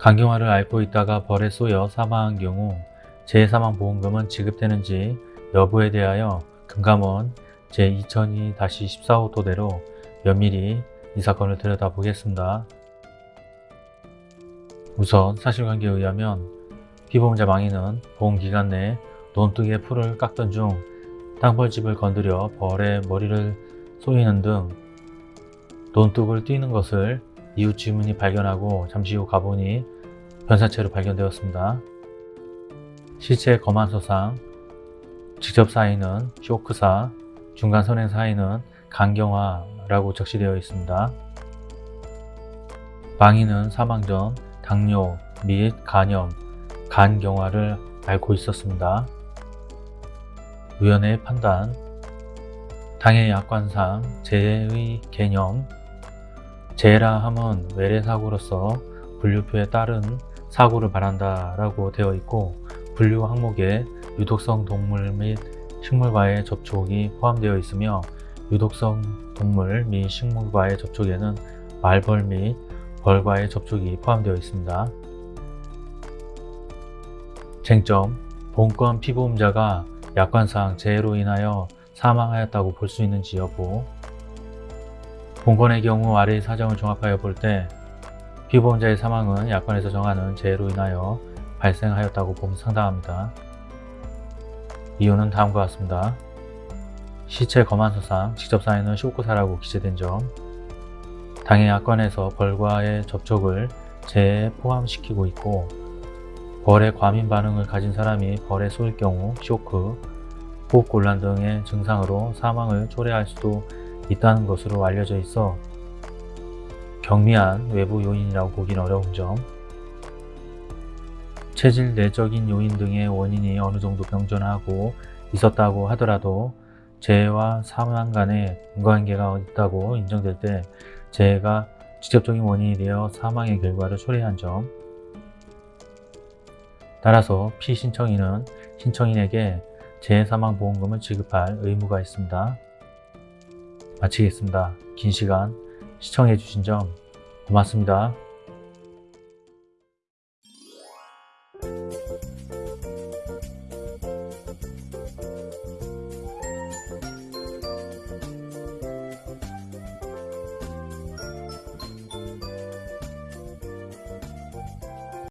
강경화를 앓고 있다가 벌에 쏘여 사망한 경우 재해사망보험금은 지급되는지 여부에 대하여 금감원 제2002-14호 토대로 면밀히 이 사건을 들여다보겠습니다. 우선 사실관계에 의하면 피보험자 망인은 보험기간 내 논둑의 풀을 깎던 중 땅벌집을 건드려 벌의 머리를 쏘이는 등 논둑을 뛰는 것을 이웃 주민이 발견하고 잠시 후 가보니 변사체로 발견되었습니다. 실체 검안서상 직접 사인은 쇼크사, 중간 선행 사인은 강경화라고 적시되어 있습니다. 망인은 사망 전 당뇨 및 간염, 간경화를 앓고 있었습니다. 위원회의 판단 당해 약관상 재해의 개념 재해라 함은 외래사고로서 분류표에 따른 사고를 말한다 라고 되어 있고 분류 항목에 유독성 동물 및 식물과의 접촉이 포함되어 있으며 유독성 동물 및 식물과의 접촉에는 말벌 및 벌과의 접촉이 포함되어 있습니다. 쟁점 본건 피보험자가 약관상 재해로 인하여 사망하였다고 볼 수 있는지 여부 본건의 경우 아래의 사정을 종합하여 볼때 피보험자의 사망은 약관에서 정하는 재해로 인하여 발생하였다고 보면 상당합니다. 이유는 다음과 같습니다. 시체 검안서상 직접 사인은 쇼크사라고 기재된 점 당해 약관에서 벌과의 접촉을 재해에 포함시키고 있고 벌의 과민 반응을 가진 사람이 벌에 쏘일 경우 쇼크, 호흡곤란 등의 증상으로 사망을 초래할 수도 있다는 것으로 알려져 있어 경미한 외부 요인이라고 보긴 어려운 점 체질 내적인 요인 등의 원인이 어느 정도 병존하고 있었다고 하더라도 재해와 사망 간의 인과관계가 있다고 인정될 때 재해가 직접적인 원인이 되어 사망의 결과를 초래한 점 따라서 피신청인은 신청인에게 재해사망보험금을 지급할 의무가 있습니다. 마치겠습니다. 긴 시간 시청해주신 점 고맙습니다.